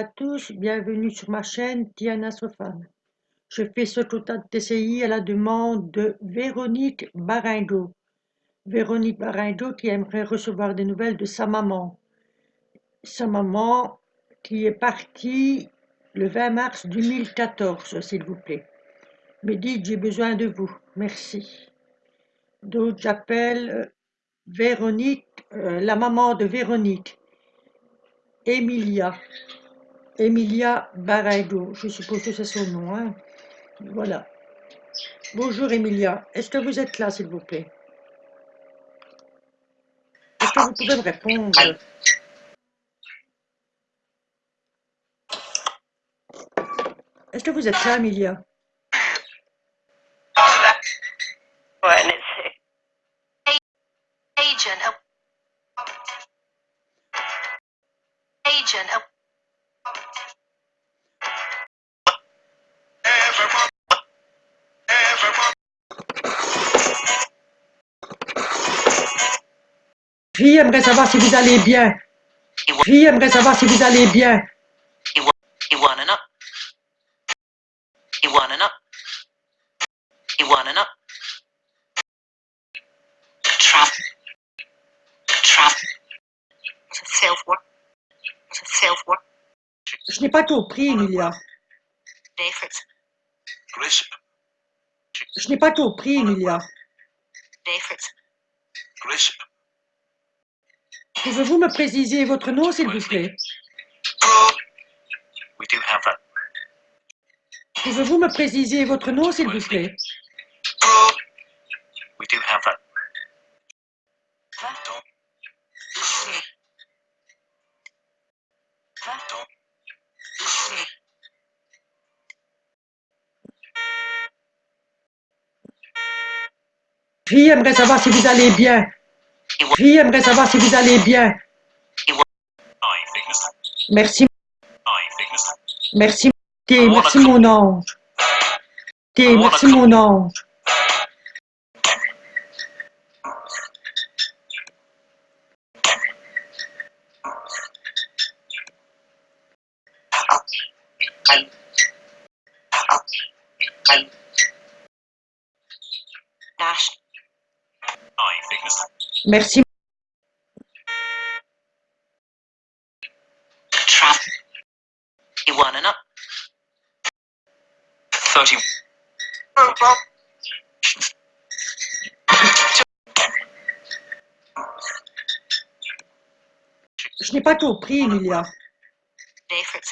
tous, bienvenue sur ma chaîne Diana Sofan. Je fais ce total TCI à la demande de Véronique Barindo. Véronique Barindo qui aimerait recevoir des nouvelles de sa maman. Sa maman qui est partie le 20 mars 2014, s'il vous plaît. Me dites, j'ai besoin de vous. Merci. Donc j'appelle euh, Véronique, euh, la maman de Véronique. Emilia. Emilia Baraido, je suppose que c'est son nom. Hein. Voilà. Bonjour Emilia, est-ce que vous êtes là s'il vous plaît? Est-ce que vous pouvez me répondre? Est-ce que vous êtes là Emilia? Agent. Fille aimerait savoir si vous allez bien. Fille aimerait savoir si vous allez bien. You wanna know? Trap. Trap. Self-work. Self-work. Je n'ai pas compris, Emilia. David. Je n'ai pas compris, Emilia. David. Pouvez-vous me préciser votre nom, s'il vous plaît? Pouvez-vous me préciser votre nom, s'il vous plaît? We do have that. Savoir si vous allez bien. Fille aimerait savoir si vous allez bien. Merci. Merci. Merci mon ange. Merci mon ange. Merci. Je n'ai pas compris, Emilia. David.